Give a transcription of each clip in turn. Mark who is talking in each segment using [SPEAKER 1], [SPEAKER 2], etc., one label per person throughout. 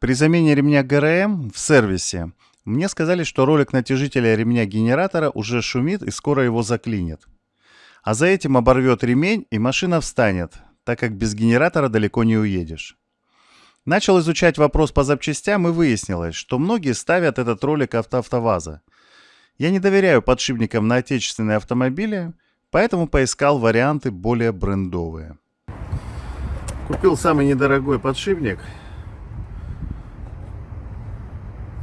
[SPEAKER 1] При замене ремня ГРМ в сервисе мне сказали, что ролик натяжителя ремня генератора уже шумит и скоро его заклинит. А за этим оборвет ремень и машина встанет, так как без генератора далеко не уедешь. Начал изучать вопрос по запчастям и выяснилось, что многие ставят этот ролик автоавтоваза. Я не доверяю подшипникам на отечественные автомобили, поэтому поискал варианты более брендовые. Купил самый недорогой подшипник.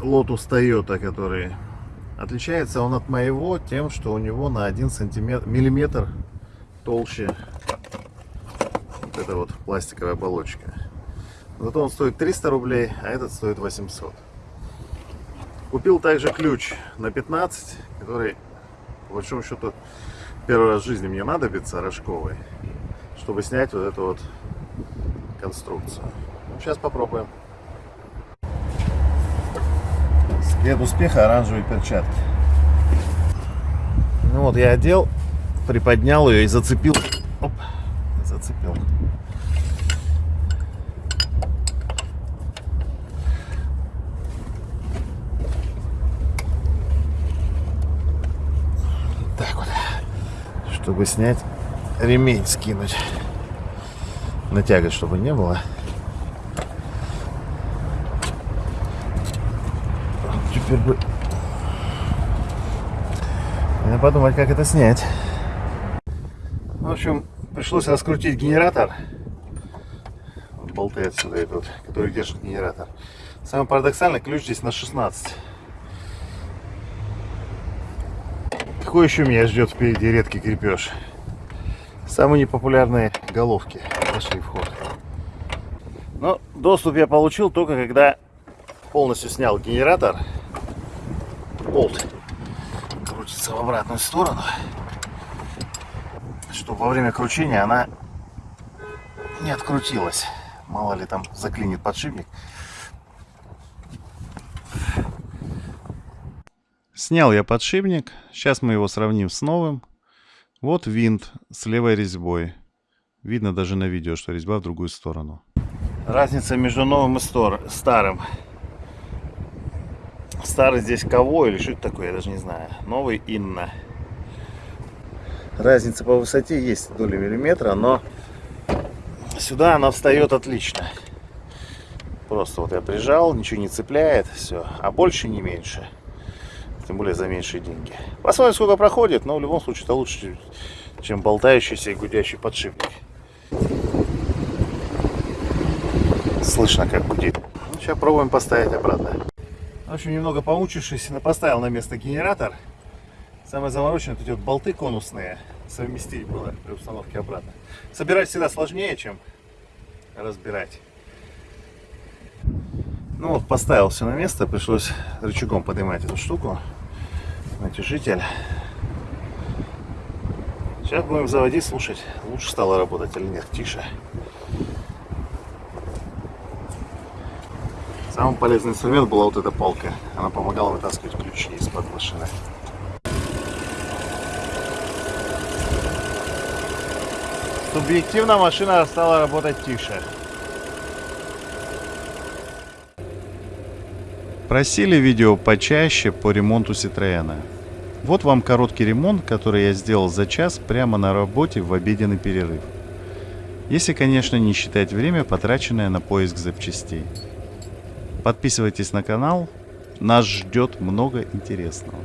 [SPEAKER 1] Lotus Toyota, который отличается он от моего тем, что у него на 1 сантиметр, миллиметр толще вот эта вот пластиковая оболочка. Зато он стоит 300 рублей, а этот стоит 800. Купил также ключ на 15, который, по большому счету, первый раз в жизни мне надобится, рожковый, чтобы снять вот эту вот конструкцию. Сейчас попробуем. Секрет успеха оранжевые перчатки. Ну вот я одел, приподнял ее и зацепил. Оп, зацепил. Так вот, чтобы снять ремень скинуть натягивать, чтобы не было. Теперь бы... Надо подумать, как это снять. В общем, пришлось раскрутить генератор. Болты отсюда идут, которые держат генератор. Самое парадоксальное, ключ здесь на 16. Какой еще меня ждет впереди редкий крепеж? Самые непопулярные головки пошли в ход. Но доступ я получил только когда полностью снял генератор. Болт крутится в обратную сторону, чтобы во время кручения она не открутилась. Мало ли там заклинит подшипник. Снял я подшипник. Сейчас мы его сравним с новым. Вот винт с левой резьбой. Видно даже на видео, что резьба в другую сторону. Разница между новым и старым. Старый здесь кого или что это такое, я даже не знаю. Новый Инна. Разница по высоте есть доли миллиметра, но сюда она встает отлично. Просто вот я прижал, ничего не цепляет, все. А больше не меньше тем более за меньшие деньги. Посмотрим, сколько проходит, но в любом случае это лучше, чем болтающийся и гудящий подшипник. Слышно, как гудит. Ну, сейчас пробуем поставить обратно. Общем, немного помучившись, поставил на место генератор. Самое замороченное, тут вот болты конусные совместить было при установке обратно. Собирать всегда сложнее, чем разбирать. Ну вот, поставил все на место, пришлось рычагом поднимать эту штуку натяжитель. Сейчас будем заводить, слушать, лучше стало работать или нет, тише. Самый полезный инструмент была вот эта палка. Она помогала вытаскивать ключи из-под машины. Субъективно машина стала работать тише. Просили видео почаще по ремонту Citroёна. Вот вам короткий ремонт, который я сделал за час прямо на работе в обеденный перерыв. Если, конечно, не считать время, потраченное на поиск запчастей. Подписывайтесь на канал, нас ждет много интересного.